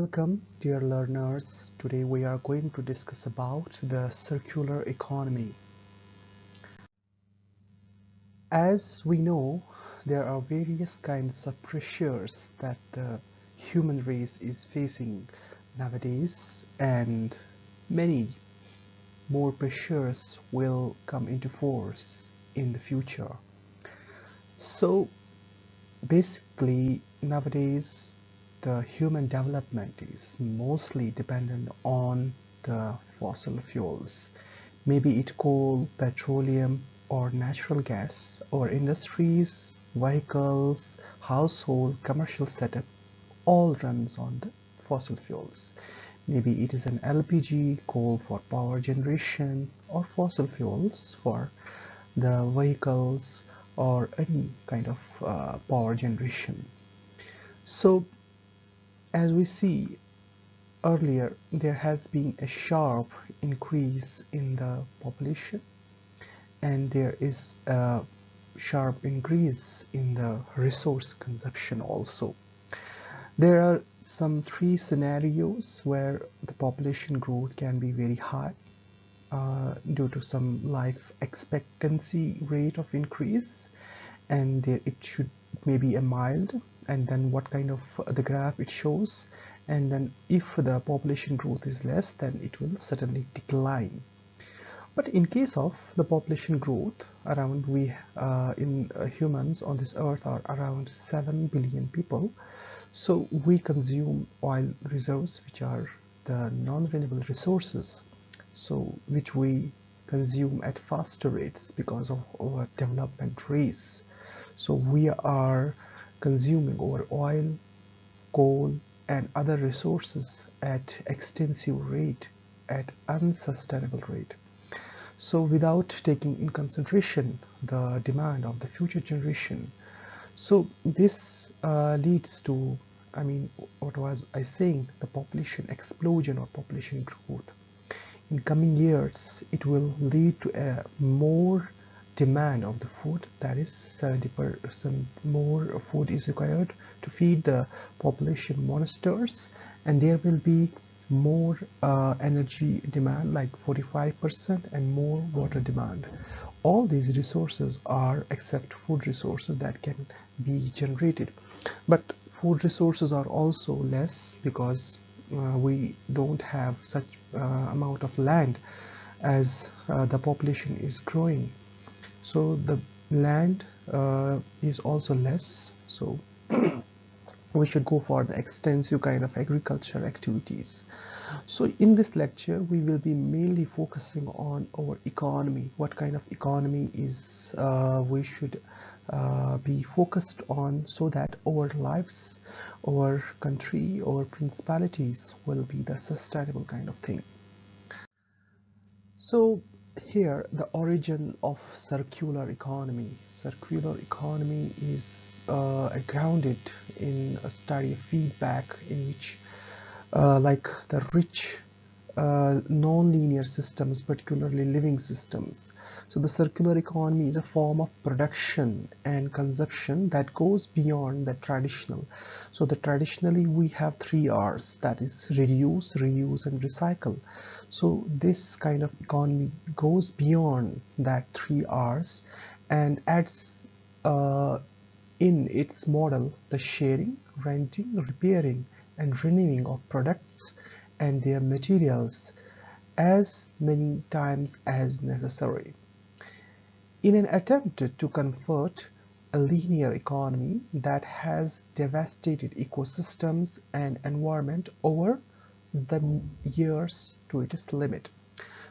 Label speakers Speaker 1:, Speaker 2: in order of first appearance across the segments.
Speaker 1: Welcome dear learners. Today we are going to discuss about the circular economy. As we know, there are various kinds of pressures that the human race is facing nowadays and many more pressures will come into force in the future. So basically nowadays the human development is mostly dependent on the fossil fuels. Maybe it coal petroleum or natural gas or industries vehicles household commercial setup all runs on the fossil fuels. Maybe it is an lpg coal for power generation or fossil fuels for the vehicles or any kind of uh, power generation. So as we see earlier there has been a sharp increase in the population and there is a sharp increase in the resource consumption also. There are some three scenarios where the population growth can be very high uh, due to some life expectancy rate of increase and there it should maybe a mild and then what kind of uh, the graph it shows. And then if the population growth is less then it will certainly decline. But in case of the population growth around we uh, in uh, humans on this earth are around 7 billion people. So we consume oil reserves which are the non-renewable resources. So which we consume at faster rates because of our development race. So we are consuming our oil, coal and other resources at extensive rate, at unsustainable rate. So without taking in consideration the demand of the future generation, so this uh, leads to, I mean, what was I saying, the population explosion or population growth. In coming years, it will lead to a more demand of the food that is 70% more food is required to feed the population monsters and there will be more uh, energy demand like 45% and more water demand. All these resources are except food resources that can be generated. But food resources are also less because uh, we don't have such uh, amount of land as uh, the population is growing so the land uh, is also less. So we should go for the extensive kind of agriculture activities. So in this lecture we will be mainly focusing on our economy. What kind of economy is uh, we should uh, be focused on so that our lives our country our principalities will be the sustainable kind of thing. So here the origin of circular economy. Circular economy is uh, grounded in a study of feedback in which uh, like the rich uh, non-linear systems particularly living systems. So the circular economy is a form of production and consumption that goes beyond the traditional. So the traditionally we have three r's that is reduce reuse and recycle. So this kind of economy goes beyond that three r's and adds uh, in its model the sharing renting repairing and renewing of products and their materials as many times as necessary. In an attempt to convert a linear economy that has devastated ecosystems and environment over the years to its limit.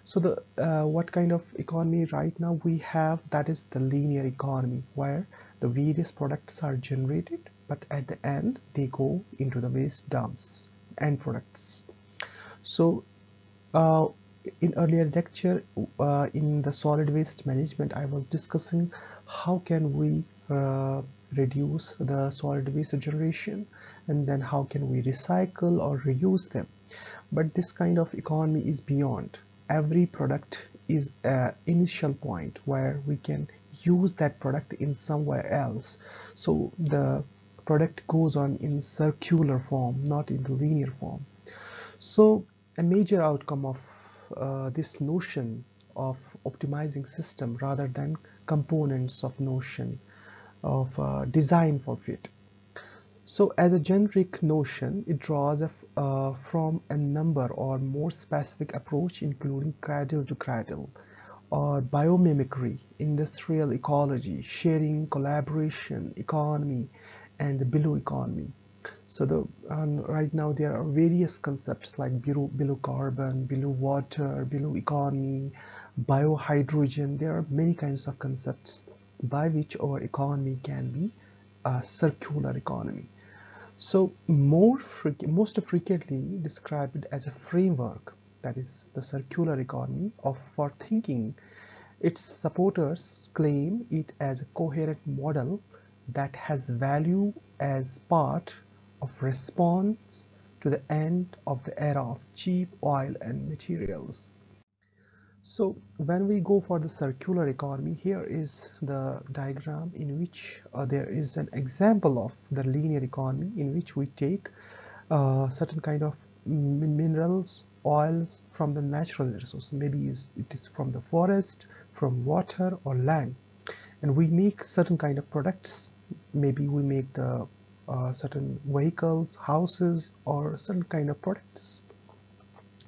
Speaker 1: So the uh, what kind of economy right now we have that is the linear economy where the various products are generated but at the end they go into the waste dumps and products so uh, in earlier lecture uh, in the solid waste management I was discussing how can we uh, reduce the solid waste generation and then how can we recycle or reuse them. But this kind of economy is beyond. Every product is an initial point where we can use that product in somewhere else. So the product goes on in circular form not in the linear form so a major outcome of uh, this notion of optimizing system rather than components of notion of uh, design for fit so as a generic notion, it draws uh, from a number or more specific approach including cradle to cradle or biomimicry, industrial ecology, sharing, collaboration, economy, and the blue economy. So the, right now there are various concepts like blue, blue carbon, blue water, blue economy, biohydrogen. There are many kinds of concepts by which our economy can be a circular economy. So more most frequently described as a framework, that is the circular economy of for thinking, its supporters claim it as a coherent model that has value as part of response to the end of the era of cheap oil and materials. So when we go for the circular economy, here is the diagram in which uh, there is an example of the linear economy in which we take uh, certain kind of minerals, oils from the natural resources. Maybe it is from the forest, from water or land. And we make certain kind of products. Maybe we make the uh, certain vehicles, houses, or certain kind of products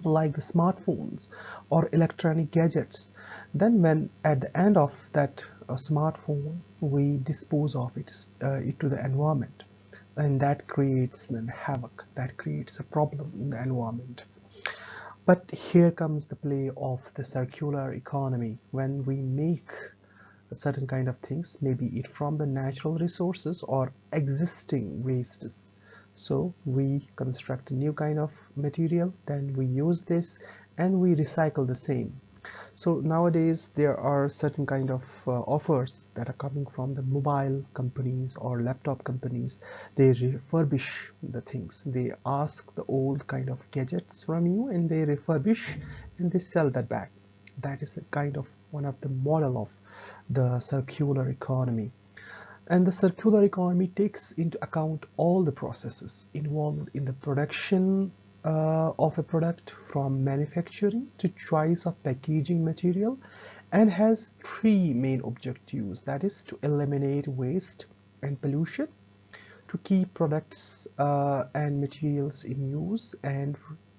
Speaker 1: like the smartphones or electronic gadgets. Then when at the end of that uh, smartphone we dispose of it, uh, it to the environment. And that creates an havoc. That creates a problem in the environment. But here comes the play of the circular economy. When we make certain kind of things maybe it from the natural resources or existing wastes. So we construct a new kind of material then we use this and we recycle the same. So nowadays there are certain kind of uh, offers that are coming from the mobile companies or laptop companies. They refurbish the things. They ask the old kind of gadgets from you and they refurbish and they sell that back. That is a kind of one of the model of the circular economy. And the circular economy takes into account all the processes involved in the production uh, of a product from manufacturing to choice of packaging material and has three main objectives. That is to eliminate waste and pollution to keep products uh, and materials in use and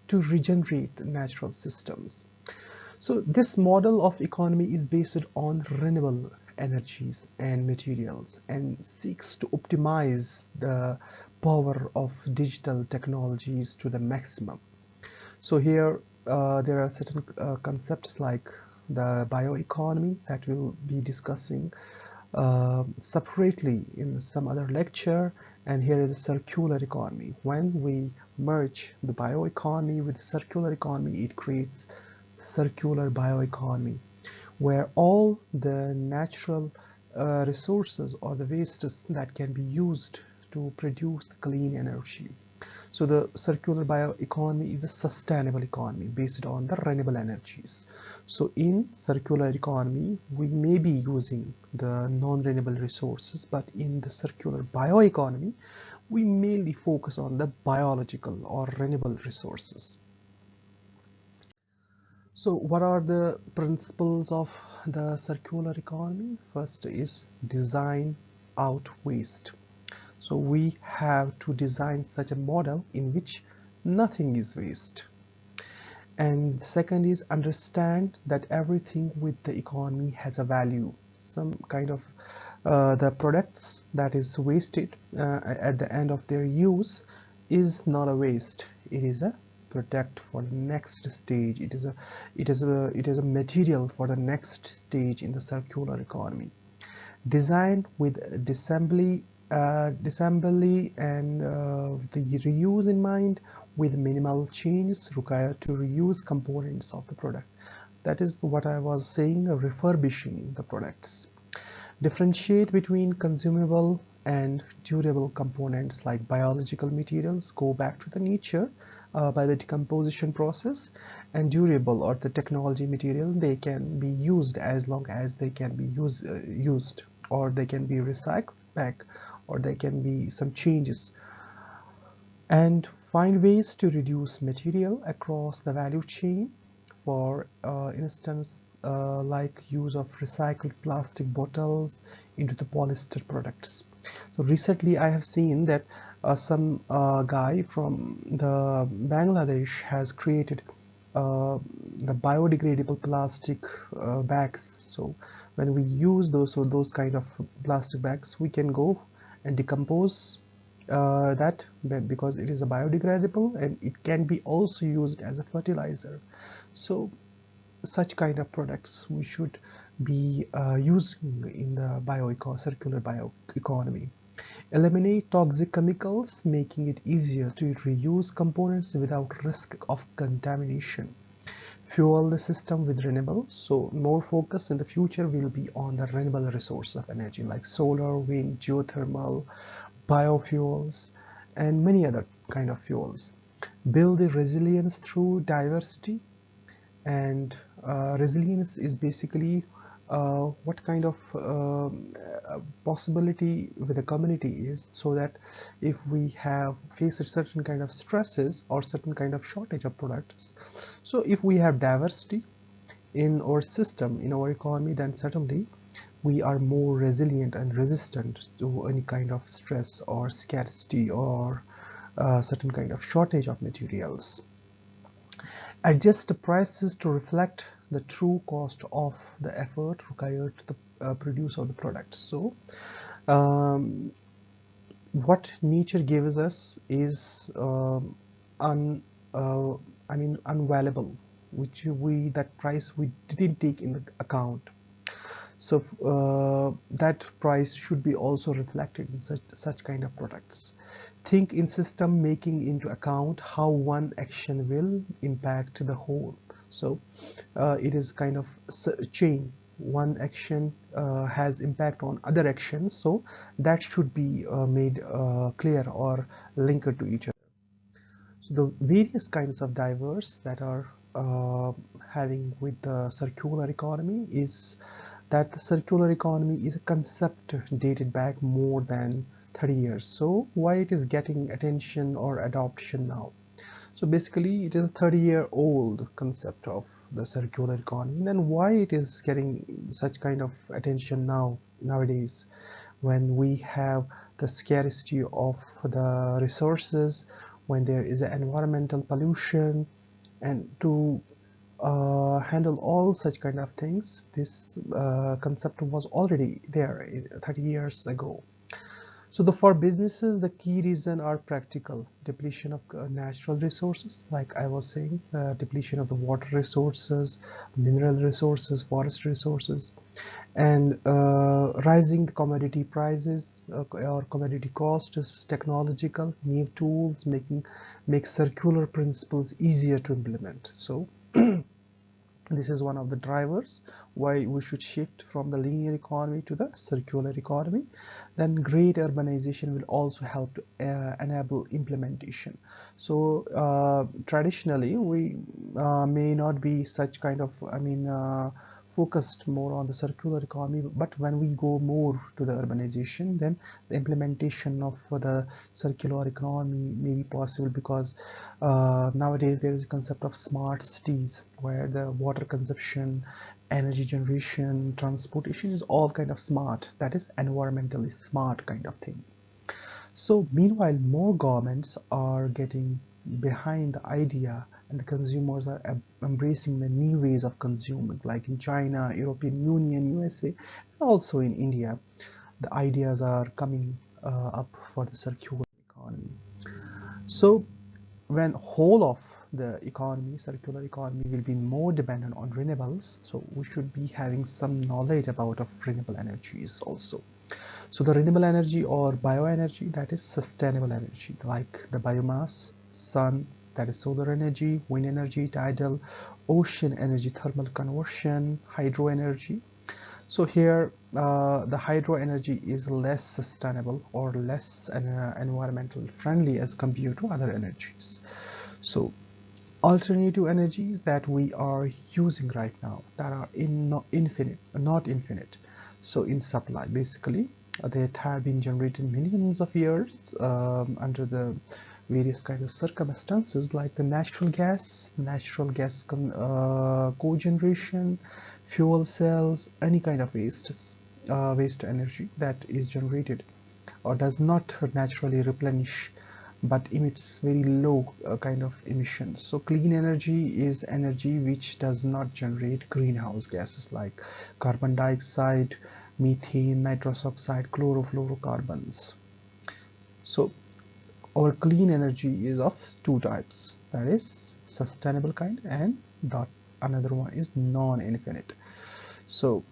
Speaker 1: to regenerate natural systems so this model of economy is based on renewable energies and materials and seeks to optimize the power of digital technologies to the maximum. So here uh, there are certain uh, concepts like the bioeconomy that we'll be discussing uh, separately in some other lecture and here is a circular economy. When we merge the bioeconomy with the circular economy it creates circular bioeconomy where all the natural uh, resources or the wastes that can be used to produce clean energy. So the circular bioeconomy is a sustainable economy based on the renewable energies. So in circular economy, we may be using the non-renewable resources, but in the circular bioeconomy, we mainly focus on the biological or renewable resources. So what are the principles of the circular economy? First is design out waste. So we have to design such a model in which nothing is waste. And second is understand that everything with the economy has a value. Some kind of uh, the products that is wasted uh, at the end of their use is not a waste. It is a product for the next stage. It is a it is a it is a material for the next stage in the circular economy. Designed with disassembly uh, disassembly and uh, the reuse in mind with minimal changes required to reuse components of the product. That is what I was saying refurbishing the products. Differentiate between consumable and durable components like biological materials. Go back to the nature uh, by the decomposition process and durable or the technology material they can be used as long as they can be use, uh, used or they can be recycled back or they can be some changes. And find ways to reduce material across the value chain for uh, instance uh, like use of recycled plastic bottles into the polyester products so recently I have seen that uh, some uh, guy from the Bangladesh has created uh, the biodegradable plastic uh, bags. So when we use those or those kind of plastic bags we can go and decompose uh, that because it is a biodegradable and it can be also used as a fertilizer. So such kind of products we should be uh, using in the bioeco circular bioeconomy. Eliminate toxic chemicals making it easier to reuse components without risk of contamination. Fuel the system with renewable so more focus in the future will be on the renewable resource of energy like solar wind geothermal biofuels and many other kind of fuels. Build the resilience through diversity and resilience is basically uh, what kind of uh, possibility with the community is so that if we have faced certain kind of stresses or certain kind of shortage of products so if we have diversity in our system in our economy then certainly we are more resilient and resistant to any kind of stress or scarcity or uh, certain kind of shortage of materials adjust the prices to reflect the true cost of the effort required to the, uh, produce of the products. So um, what nature gives us is um, un, uh, I mean unvaluable which we that price we didn't take in the account. So uh, that price should be also reflected in such, such kind of products think in system making into account how one action will impact the whole. So uh, it is kind of chain. One action uh, has impact on other actions so that should be uh, made uh, clear or linked to each other. So the various kinds of diverse that are uh, having with the circular economy is that the circular economy is a concept dated back more than 30 years. So why it is getting attention or adoption now? So basically it is a 30 year old concept of the circular economy. Then why it is getting such kind of attention now nowadays when we have the scarcity of the resources when there is environmental pollution and to uh, handle all such kind of things this uh, concept was already there 30 years ago so the, for businesses, the key reason are practical depletion of uh, natural resources, like I was saying, uh, depletion of the water resources, mineral resources, forest resources, and uh, rising commodity prices uh, or commodity costs, technological, new tools, making make circular principles easier to implement. So this is one of the drivers why we should shift from the linear economy to the circular economy. Then great urbanization will also help to uh, enable implementation. So uh, traditionally we uh, may not be such kind of i mean uh, focused more on the circular economy but when we go more to the urbanization then the implementation of the circular economy may be possible because uh, nowadays there is a concept of smart cities where the water consumption energy generation transportation is all kind of smart. That is environmentally smart kind of thing. So meanwhile more governments are getting behind the idea and the consumers are embracing the new ways of consuming like in China, European Union, USA and also in India. The ideas are coming uh, up for the circular economy. So when whole of the economy circular economy will be more dependent on renewables so we should be having some knowledge about of renewable energies also. So the renewable energy or bioenergy that is sustainable energy like the biomass sun that is solar energy, wind energy, tidal, ocean energy, thermal conversion, hydro energy. So here uh, the hydro energy is less sustainable or less uh, environmental friendly as compared to other energies. So alternative energies that we are using right now that are in not infinite, not infinite. So in supply basically that have been generated millions of years um, under the various kinds of circumstances like the natural gas, natural gas uh, cogeneration, fuel cells, any kind of waste, uh, waste energy that is generated or does not naturally replenish but emits very low uh, kind of emissions. So clean energy is energy which does not generate greenhouse gases like carbon dioxide, methane, nitrous oxide, chlorofluorocarbons. So our clean energy is of two types that is sustainable kind and dot another one is non-infinite. So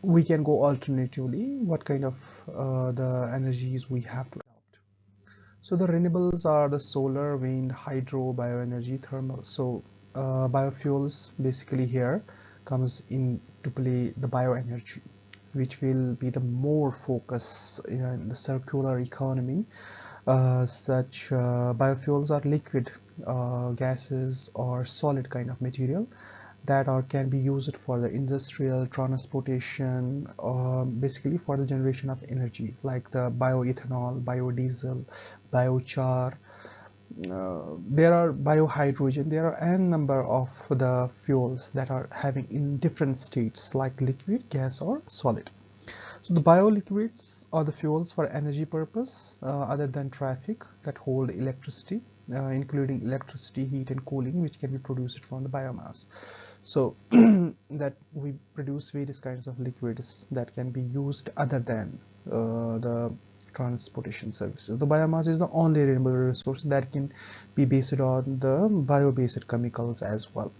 Speaker 1: we can go alternatively what kind of uh, the energies we have to so the renewables are the solar, wind, hydro, bioenergy, thermal. So uh, biofuels basically here comes into play the bioenergy which will be the more focus in the circular economy. Uh, such uh, biofuels are liquid uh, gases or solid kind of material that are can be used for the industrial transportation uh, basically for the generation of energy like the bioethanol biodiesel biochar. Uh, there are biohydrogen there are n number of the fuels that are having in different states like liquid gas or solid so the bioliquids are the fuels for energy purpose uh, other than traffic that hold electricity uh, including electricity heat and cooling which can be produced from the biomass so that we produce various kinds of liquids that can be used other than uh, the transportation services. The biomass is the only renewable resource that can be based on the bio-based chemicals as well.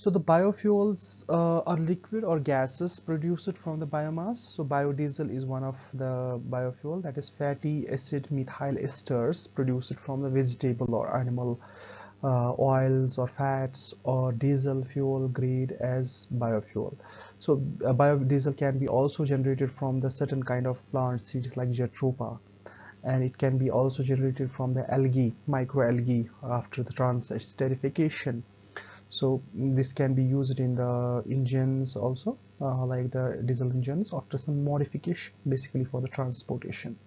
Speaker 1: So the biofuels uh, are liquid or gases produced from the biomass. So biodiesel is one of the biofuel that is fatty acid methyl esters produced from the vegetable or animal uh, oils or fats or diesel fuel grade as biofuel. So uh, biodiesel can be also generated from the certain kind of plant seeds like Jatropha and it can be also generated from the algae, microalgae after the transesterification. So this can be used in the engines also uh, like the diesel engines after some modification basically for the transportation.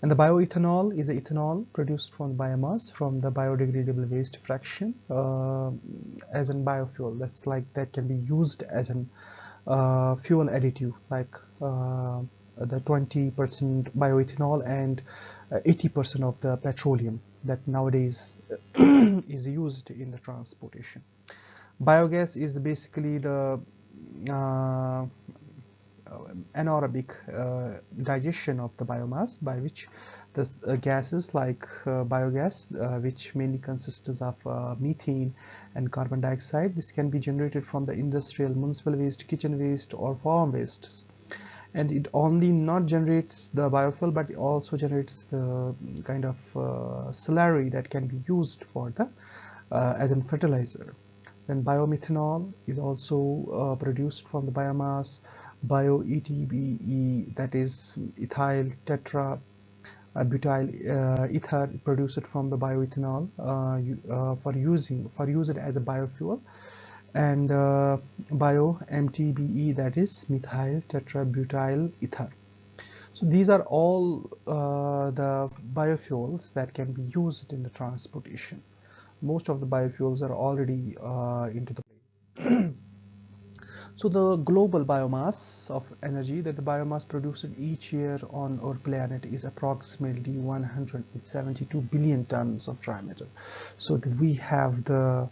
Speaker 1: And the bioethanol is ethanol produced from biomass from the biodegradable waste fraction uh, as a biofuel. That's like that can be used as an uh, fuel additive like uh, the 20% bioethanol and 80% uh, of the petroleum that nowadays is used in the transportation. Biogas is basically the uh, uh, anaerobic uh, digestion of the biomass by which the uh, gases like biogas which mainly consists of methane and carbon dioxide this can be generated from the industrial municipal waste kitchen waste or farm wastes and it only not generates the biofuel but also generates the kind of uh, slurry that can be used for the uh, as a fertilizer. Then biomethanol is also uh, produced from the biomass bio-ETBE that is ethyl tetra uh, butyl uh, ether produced from the bioethanol for using for use it as a biofuel and uh, bio MTBE that is methyl tetrabutyl ether so these are all uh, the biofuels that can be used in the transportation most of the biofuels are already into the So the global biomass of energy that the biomass produced each year on our planet is approximately 172 billion tons of dry matter. So we have the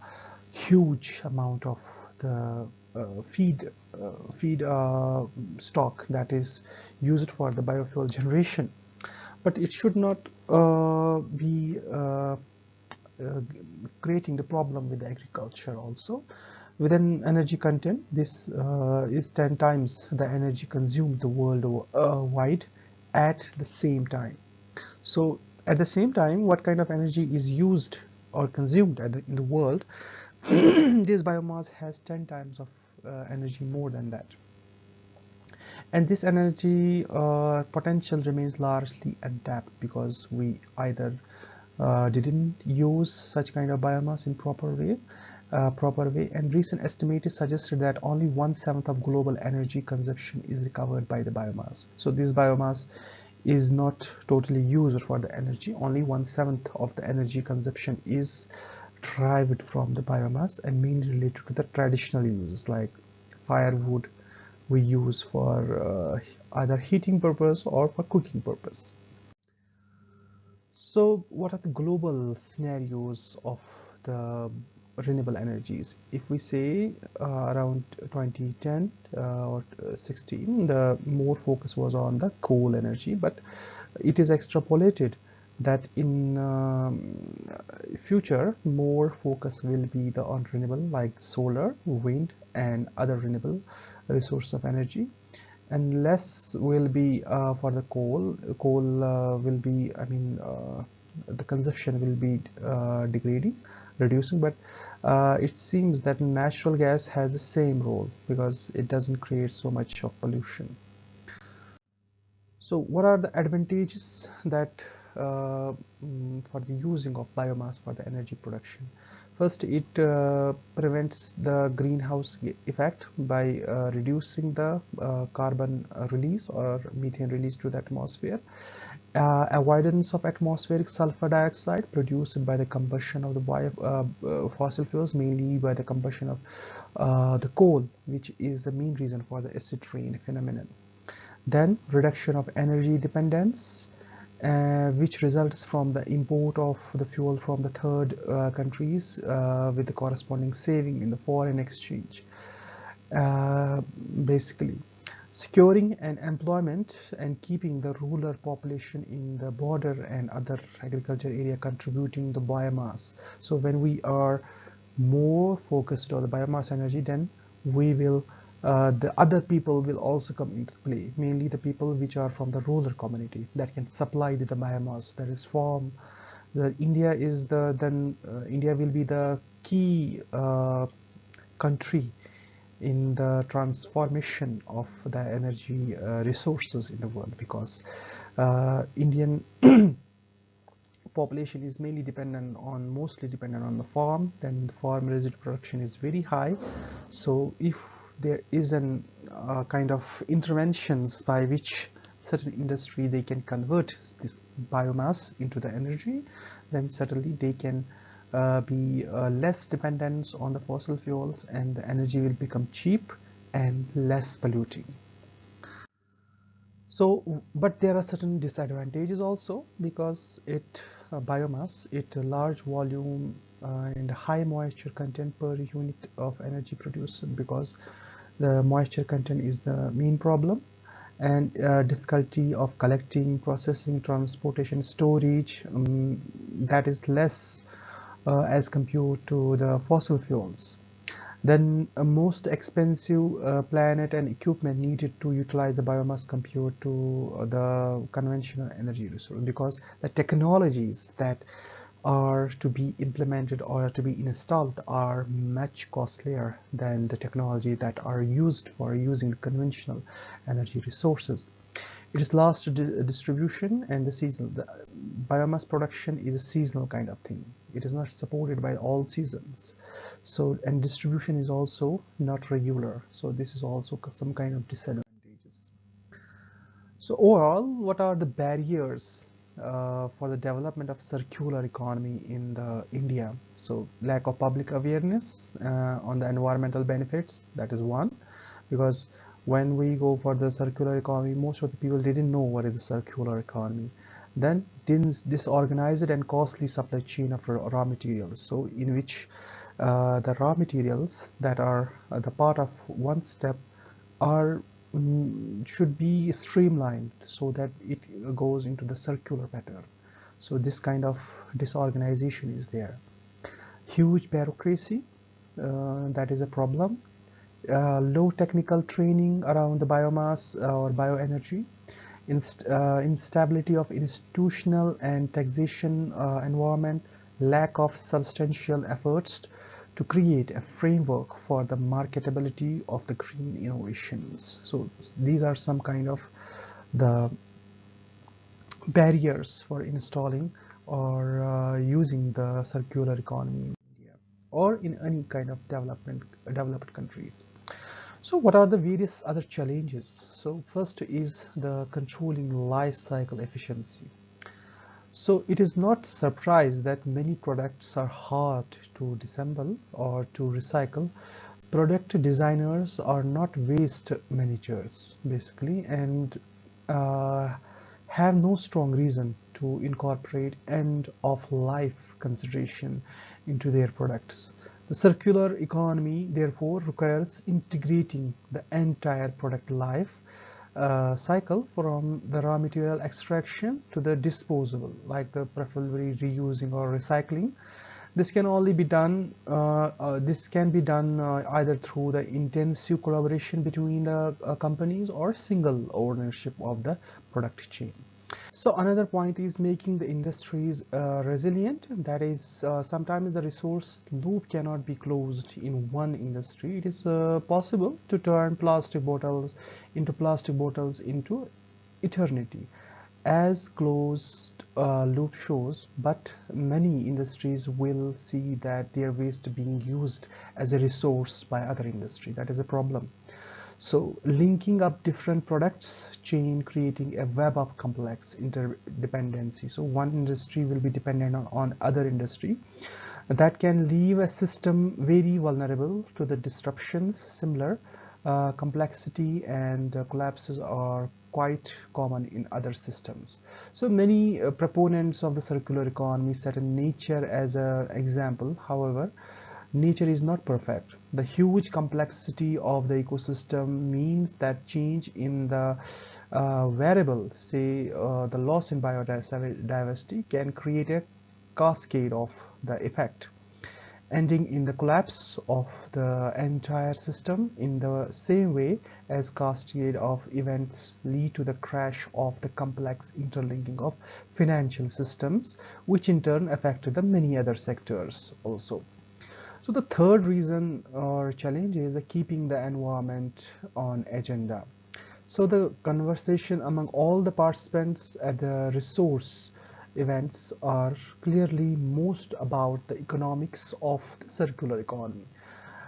Speaker 1: huge amount of the uh, feed uh, feed uh, stock that is used for the biofuel generation. But it should not uh, be uh, uh, creating the problem with agriculture also. With an energy content this is 10 times the energy consumed the world wide at the same time. So at the same time what kind of energy is used or consumed in the world this biomass has 10 times of uh, energy more than that. And this energy uh, potential remains largely untapped because we either uh, didn't use such kind of biomass in proper way uh, proper way. And recent estimates suggested that only one seventh of global energy consumption is recovered by the biomass. So this biomass is not totally used for the energy. Only one seventh of the energy consumption is derived from the biomass and mainly related to the traditional uses like firewood we use for uh, either heating purpose or for cooking purpose. So what are the global scenarios of the renewable energies? If we say uh, around 2010 uh, or 16 the more focus was on the coal energy but it is extrapolated that in um, future more focus will be the on renewable like solar wind and other renewable resource of energy. And less will be uh, for the coal. Coal uh, will be i mean uh, the consumption will be uh, degrading reducing. But uh, it seems that natural gas has the same role because it doesn't create so much of pollution. So what are the advantages that for the using of biomass for the energy production? First, it uh, prevents the greenhouse effect by uh, reducing the uh, carbon release or methane release to the atmosphere uh, avoidance of atmospheric sulfur dioxide produced by the combustion of the bio, uh, uh, fossil fuels mainly by the combustion of uh, the coal which is the main reason for the acid rain phenomenon then reduction of energy dependence uh, which results from the import of the fuel from the third uh, countries with the corresponding saving in the foreign exchange. Basically securing an employment and keeping the rural population in the border and other agriculture area contributing the biomass. So when we are more focused on the biomass energy then we will uh, the other people will also come into play mainly the people which are from the rural community that can supply the, biomass that is farm the India is the then uh, India will be the key uh, country in the transformation of the energy uh, resources in the world because uh, Indian population is mainly dependent on mostly dependent on the farm. Then the farm residue production is very high. So if there is an uh, kind of interventions by which certain industry they can convert this biomass into the energy then certainly they can uh, be uh, less dependence on the fossil fuels and the energy will become cheap and less polluting. So, but there are certain disadvantages also because it uh, biomass, it a large volume uh, and high moisture content per unit of energy produced because the moisture content is the main problem and uh, difficulty of collecting, processing, transportation, storage um, that is less uh, as compared to the fossil fuels. Then uh, most expensive uh, planet and equipment needed to utilize the biomass compared to the conventional energy resource because the technologies that are to be implemented or to be installed are much costlier than the technology that are used for using conventional energy resources. It is last distribution and the seasonal. The biomass production is a seasonal kind of thing. It is not supported by all seasons. So and distribution is also not regular. So this is also some kind of disadvantages. So overall, what are the barriers uh, for the development of circular economy in the India? So lack of public awareness uh, on the environmental benefits. That is one, because when we go for the circular economy most of the people didn't know what is the circular economy then disorganized and costly supply chain of raw materials so in which uh, the raw materials that are uh, the part of one step are should be streamlined so that it goes into the circular pattern. So this kind of disorganization is there. Huge bureaucracy uh, that is a problem. Uh, low technical training around the biomass uh, or bioenergy, inst uh, instability of institutional and taxation uh, environment, lack of substantial efforts to create a framework for the marketability of the green innovations. So these are some kind of the barriers for installing or uh, using the circular economy in India or in any kind of development developed countries. So what are the various other challenges? So first is the controlling life cycle efficiency. So it is not surprise that many products are hard to disassemble or to recycle. Product designers are not waste managers basically and uh, have no strong reason to incorporate end of life consideration into their products. The circular economy therefore requires integrating the entire product life uh, cycle from the raw material extraction to the disposable like the preferably reusing or recycling. This can only be done uh, uh, this can be done uh, either through the intensive collaboration between the uh, companies or single ownership of the product chain so another point is making the industries uh, resilient. That is, uh, sometimes the resource loop cannot be closed in one industry. It is uh, possible to turn plastic bottles into plastic bottles into eternity as closed uh, loop shows but many industries will see that their waste being used as a resource by other industry that is a problem so linking up different products chain creating a web of complex interdependency. So one industry will be dependent on, on other industry that can leave a system very vulnerable to the disruptions similar uh, complexity and uh, collapses are quite common in other systems. So many uh, proponents of the circular economy set in nature as an example. However, nature is not perfect. The huge complexity of the ecosystem means that change in the uh, variable, say uh, the loss in biodiversity, can create a cascade of the effect ending in the collapse of the entire system in the same way as cascade of events lead to the crash of the complex interlinking of financial systems which in turn affect the many other sectors also so the third reason or challenge is keeping the environment on agenda. So the conversation among all the participants at the resource events are clearly most about the economics of the circular economy.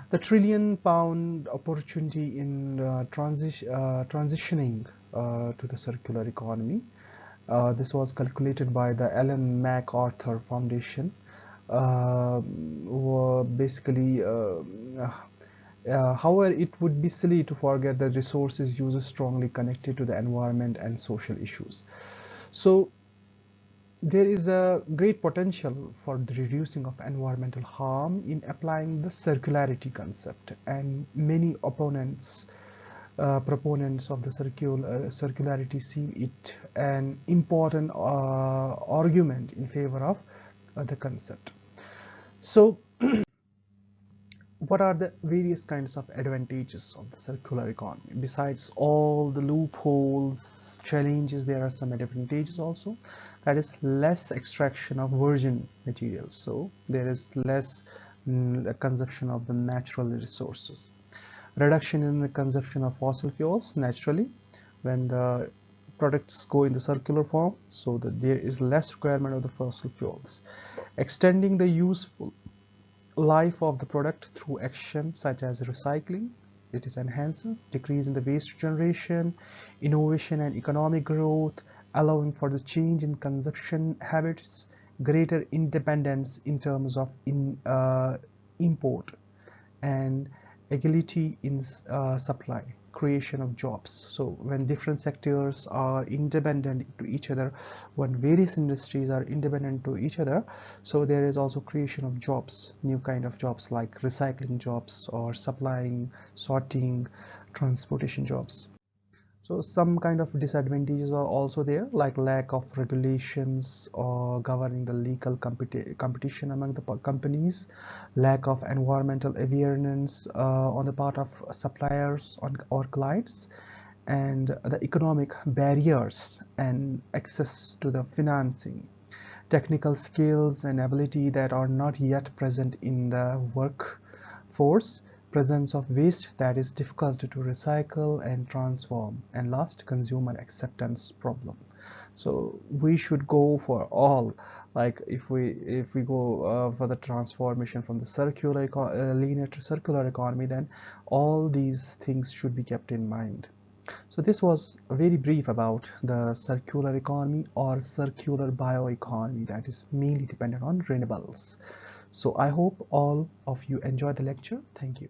Speaker 1: The trillion pound opportunity in uh, transi uh, transitioning uh, to the circular economy. Uh, this was calculated by the Ellen MacArthur Foundation were basically uh, uh, however, it would be silly to forget that resources use is strongly connected to the environment and social issues. So there is a great potential for the reducing of environmental harm in applying the circularity concept and many opponents uh, proponents of the circul uh, circularity see it an important uh, argument in favor of the concept. So what are the various kinds of advantages of the circular economy? Besides all the loopholes challenges there are some advantages also. That is less extraction of virgin materials. So there is less mm, consumption of the natural resources. Reduction in the consumption of fossil fuels naturally when the products go in the circular form so that there is less requirement of the fossil fuels. Extending the useful life of the product through action such as recycling it is enhancing decrease in the waste generation innovation and economic growth allowing for the change in consumption habits greater independence in terms of in uh, import and agility in uh, supply creation of jobs. So when different sectors are independent to each other when various industries are independent to each other so there is also creation of jobs new kind of jobs like recycling jobs or supplying sorting transportation jobs so some kind of disadvantages are also there like lack of regulations or governing the legal competi competition among the companies lack of environmental awareness uh, on the part of suppliers or clients and the economic barriers and access to the financing. Technical skills and ability that are not yet present in the workforce presence of waste that is difficult to recycle and transform and last consumer acceptance problem. So we should go for all like if we if we go uh, for the transformation from the circular uh, linear to circular economy then all these things should be kept in mind. So this was very brief about the circular economy or circular bioeconomy that is mainly dependent on renewables so I hope all of you enjoyed the lecture. Thank you.